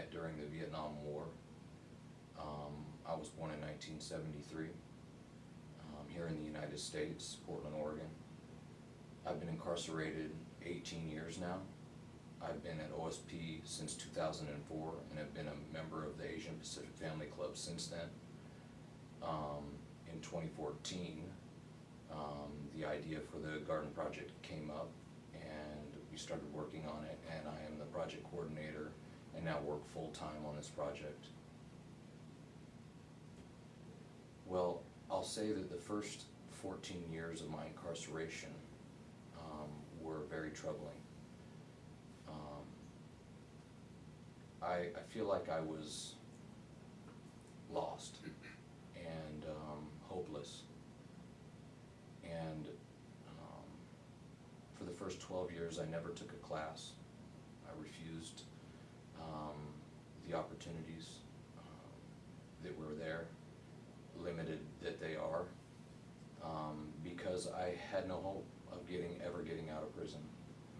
Met during the Vietnam War. Um, I was born in 1973 um, here in the United States, Portland, Oregon. I've been incarcerated 18 years now. I've been at OSP since 2004 and have been a member of the Asian Pacific Family Club since then. Um, in 2014, um, the idea for the garden project came up and we started working on it and I am the project coordinator and now work full-time on this project. Well, I'll say that the first 14 years of my incarceration um, were very troubling. Um, I, I feel like I was lost and um, hopeless. And um, for the first 12 years, I never took a class. I refused um, the opportunities um, that were there, limited that they are, um, because I had no hope of getting, ever getting out of prison.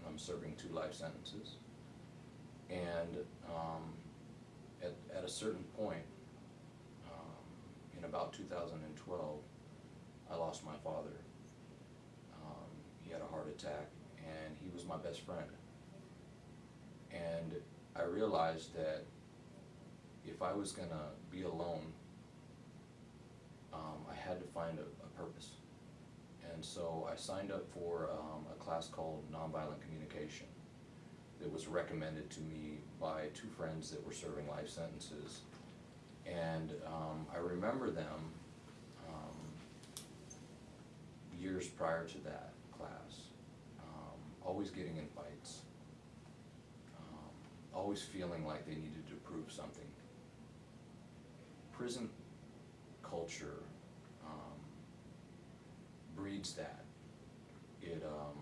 I'm serving two life sentences. And um, at, at a certain point, um, in about 2012, I lost my father. Um, he had a heart attack, and he was my best friend. And I realized that if I was gonna be alone, um, I had to find a, a purpose. And so I signed up for um, a class called Nonviolent Communication that was recommended to me by two friends that were serving life sentences. And um, I remember them um, years prior to that class, um, always getting in fights, um, always feeling like they needed to prove something. Prison culture um, breeds that. It, um,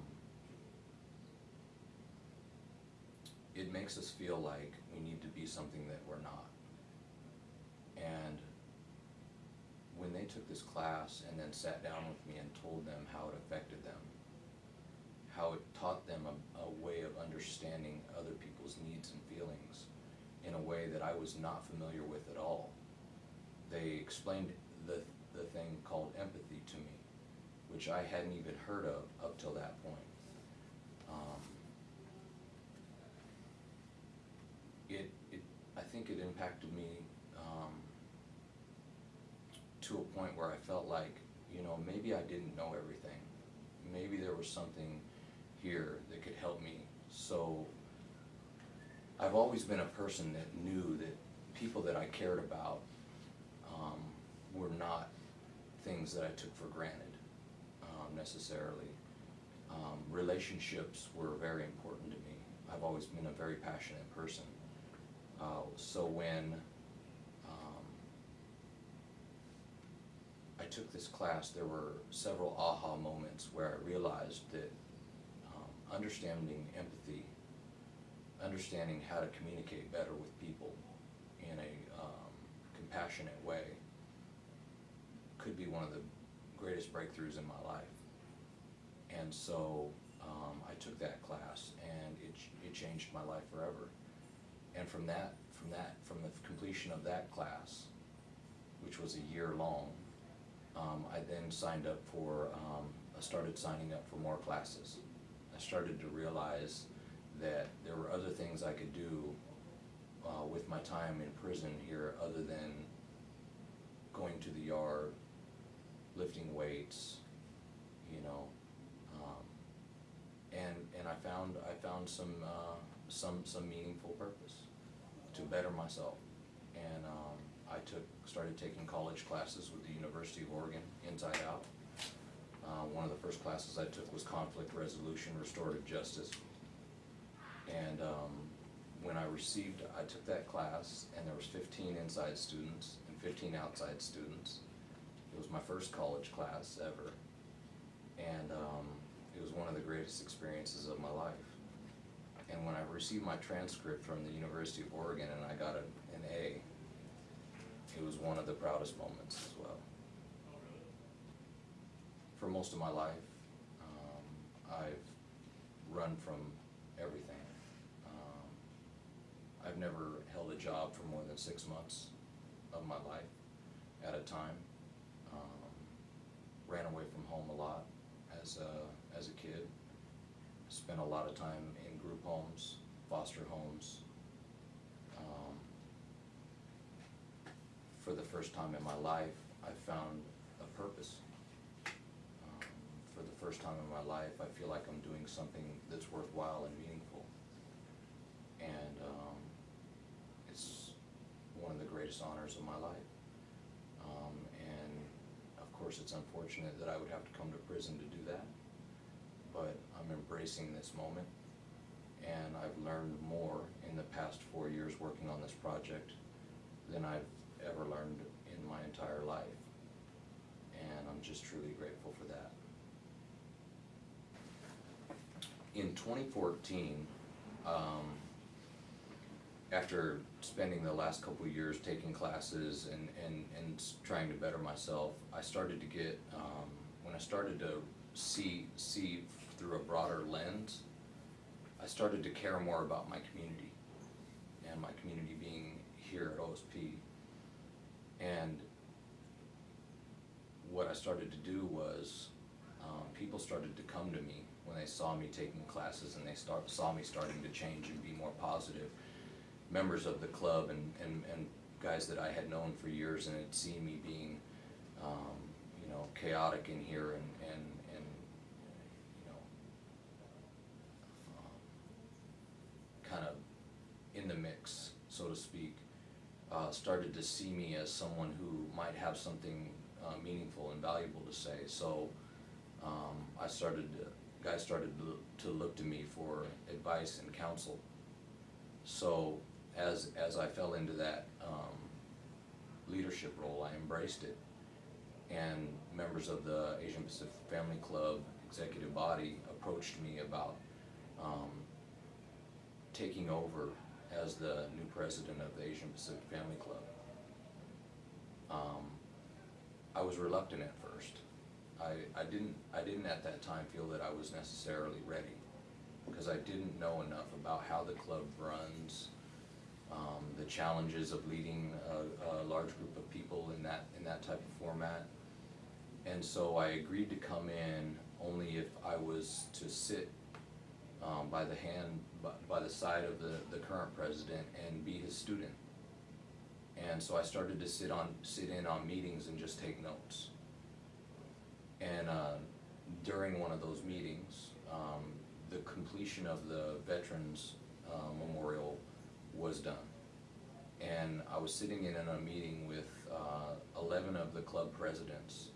it makes us feel like we need to be something that we're not. And when they took this class and then sat down with me and told them how it affected them, how it taught them a, a way of understanding other people's needs and feelings in a way that I was not familiar with at all. They explained the, the thing called empathy to me, which I hadn't even heard of up till that point. Um, it, it, I think it impacted me, um, to a point where I felt like, you know, maybe I didn't know everything. Maybe there was something here that could help me. So I've always been a person that knew that people that I cared about, were not things that I took for granted, um, necessarily. Um, relationships were very important to me. I've always been a very passionate person. Uh, so when um, I took this class, there were several aha moments where I realized that um, understanding empathy, understanding how to communicate better with people in a um, compassionate way could be one of the greatest breakthroughs in my life. And so um, I took that class and it, it changed my life forever. And from that, from that, from the completion of that class, which was a year long, um, I then signed up for, um, I started signing up for more classes. I started to realize that there were other things I could do uh, with my time in prison here other than going to the yard, lifting weights, you know. Um, and, and I found, I found some, uh, some, some meaningful purpose to better myself. And, um, I took, started taking college classes with the University of Oregon, Inside Out. Uh, one of the first classes I took was conflict resolution, restorative justice. And, um, when I received, I took that class and there was fifteen inside students and fifteen outside students. It was my first college class ever. And, um, it was one of the greatest experiences of my life. And when I received my transcript from the University of Oregon and I got an, an A, it was one of the proudest moments as well. For most of my life, um, I've run from everything. Um, I've never held a job for more than six months of my life at a time. Um, ran away from home a lot as a, as a kid. Spent a lot of time in group homes, foster homes. Um, For the first time in my life, I found a purpose. Um, For the first time in my life, I feel like I'm doing something that's worthwhile and meaningful. And um, it's one of the greatest honors of my life. Of course, it's unfortunate that I would have to come to prison to do that. But I'm embracing this moment. And I've learned more in the past four years working on this project than I've ever learned in my entire life. And I'm just truly grateful for that. In twenty fourteen, um, after spending the last couple years taking classes and, and, and trying to better myself, I started to get, um, when I started to see, see through a broader lens, I started to care more about my community, and my community being here at OSP. And what I started to do was, um, people started to come to me when they saw me taking classes and they start, saw me starting to change and be more positive. Members of the club and, and, and guys that I had known for years and had seen me being, um, you know, chaotic in here and, and, and, you know, um, kind of in the mix, so to speak, uh, started to see me as someone who might have something uh, meaningful and valuable to say. So um, I started, to- guys started to- to look to me for advice and counsel. So as, as I fell into that um, leadership role, I embraced it. And members of the Asian Pacific Family Club executive body approached me about um, taking over as the new president of the Asian Pacific Family Club. Um, I was reluctant at first. I, I didn't, I didn't at that time feel that I was necessarily ready, because I didn't know enough about how the club runs, um, the challenges of leading a, a large group of people in that, in that type of format. And so I agreed to come in only if I was to sit um, by the hand, by, by the side of the, the current president and be his student. And so I started to sit on, sit in on meetings and just take notes. And, uh, during one of those meetings, um, the completion of the Veterans, uh, Memorial was done. And I was sitting in a meeting with, uh, eleven of the club presidents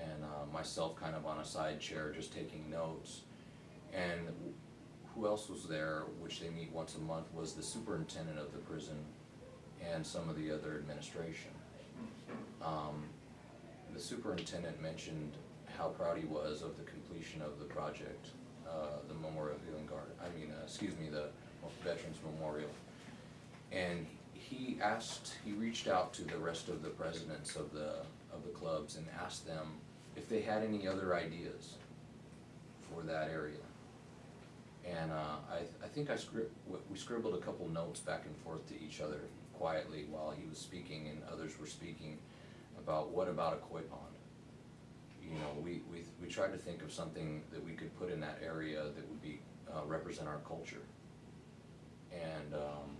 and, uh, myself kind of on a side chair, just taking notes. And who else was there, which they meet once a month, was the superintendent of the prison and some of the other administration. Um, the superintendent mentioned how proud he was of the completion of the project, uh, the Memorial Healing Garden, I mean, uh, excuse me, the Veterans Memorial. And he asked, he reached out to the rest of the presidents of the, of the clubs and asked them if they had any other ideas for that area. And uh, I, I think I scrib, we scribbled a couple notes back and forth to each other quietly while he was speaking and others were speaking about what about a koi pond? You know, we, we, we tried to think of something that we could put in that area that would be, uh, represent our culture. And, um,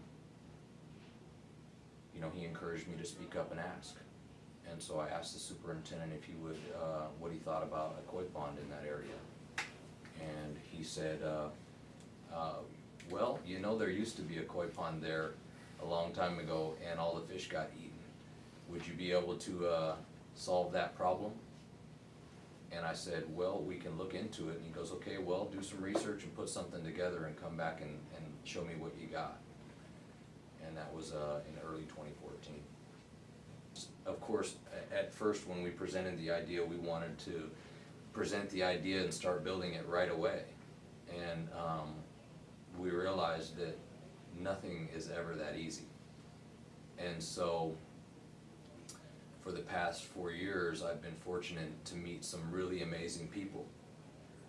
you know, he encouraged me to speak up and ask. And so I asked the superintendent if he would, uh, what he thought about a koi pond in that area. And he said, uh, uh, well, you know, there used to be a koi pond there a long time ago and all the fish got eaten. Would you be able to, uh, solve that problem? And I said, well, we can look into it. And he goes, okay, well, do some research and put something together and come back and, and show me what you got. And that was, uh, in early twenty fourteen. Of course, at first, when we presented the idea, we wanted to present the idea and start building it right away. And, um, we realized that nothing is ever that easy. And so, for the past four years, I've been fortunate to meet some really amazing people,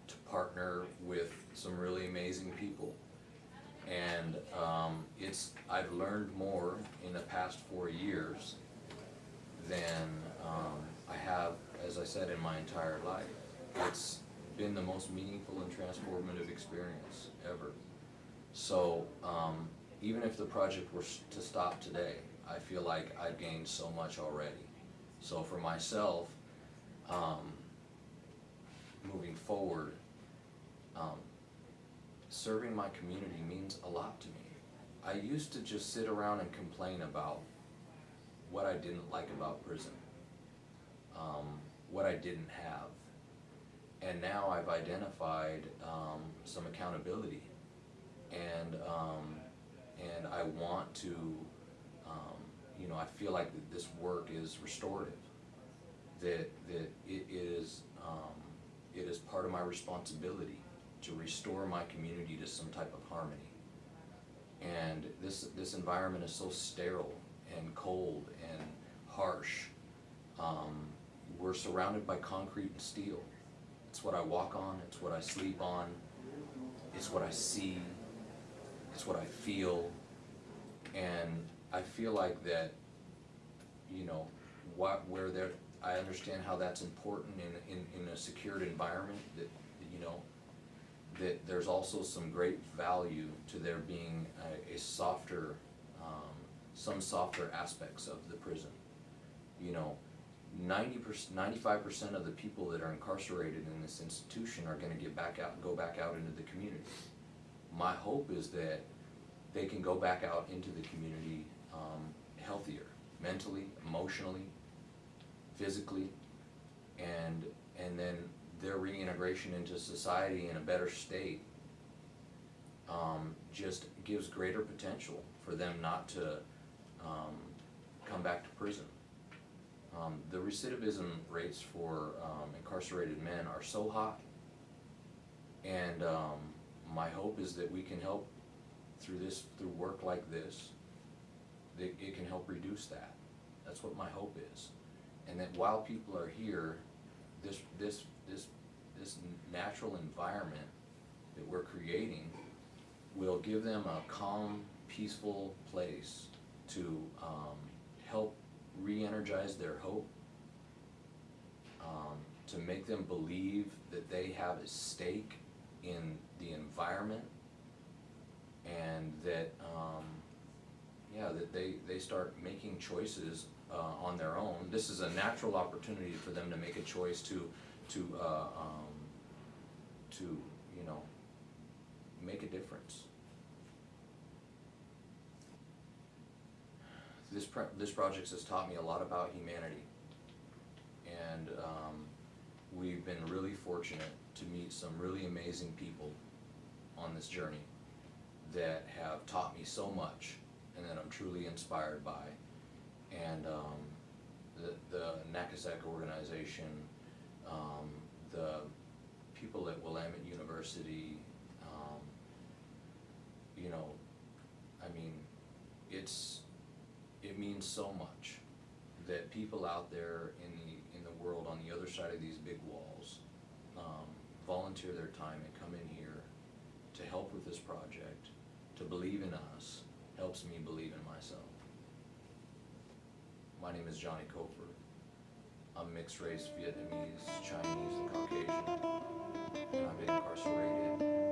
to partner with some really amazing people. And, um, it's, I've learned more in the past four years than, um, I have, as I said, in my entire life. It's been the most meaningful and transformative experience ever. So, um, even if the project were to stop today, I feel like I've gained so much already. So for myself, um, moving forward, um, serving my community means a lot to me. I used to just sit around and complain about what I didn't like about prison, um, what I didn't have. And now I've identified, um, some accountability. And, um, and I want to, um, you know, I feel like this work is restorative. That, that it is, um, it is part of my responsibility to restore my community to some type of harmony. And this, this environment is so sterile and cold and harsh. Um, we're surrounded by concrete and steel. It's what I walk on, it's what I sleep on, it's what I see, it's what I feel. And I feel like that, you know, what, where there, I understand how that's important in, in, in a secured environment, that, that, you know, that there's also some great value to there being a, a softer, um, some softer aspects of the prison. You know, ninety percent, ninety-five percent of the people that are incarcerated in this institution are gonna get back out, go back out into the community. My hope is that they can go back out into the community, um, healthier, mentally, emotionally, physically, and, and then their reintegration into society in a better state um, just gives greater potential for them not to um, come back to prison. Um, the recidivism rates for um, incarcerated men are so high. And um, my hope is that we can help through this, through work like this, that it can help reduce that. That's what my hope is. And that while people are here, this, this, this, this natural environment that we're creating will give them a calm, peaceful place to, um, help re-energize their hope. Um, to make them believe that they have a stake in the environment and that, um, yeah, that they, they start making choices, uh, on their own. This is a natural opportunity for them to make a choice to, to, uh, um, to, you know, make a difference. This this project has taught me a lot about humanity. And, um, we've been really fortunate to meet some really amazing people on this journey that have taught me so much and that I'm truly inspired by. And um, the, the NACASAC organization, um, the people at Willamette University, um, you know, I mean, it's, it means so much that people out there in the, in the world on the other side of these big walls, um, volunteer their time and come in here to help with this project, to believe in us, helps me believe in myself. My name is Johnny Cofer. I'm mixed race, Vietnamese, Chinese, and Caucasian, and I'm incarcerated.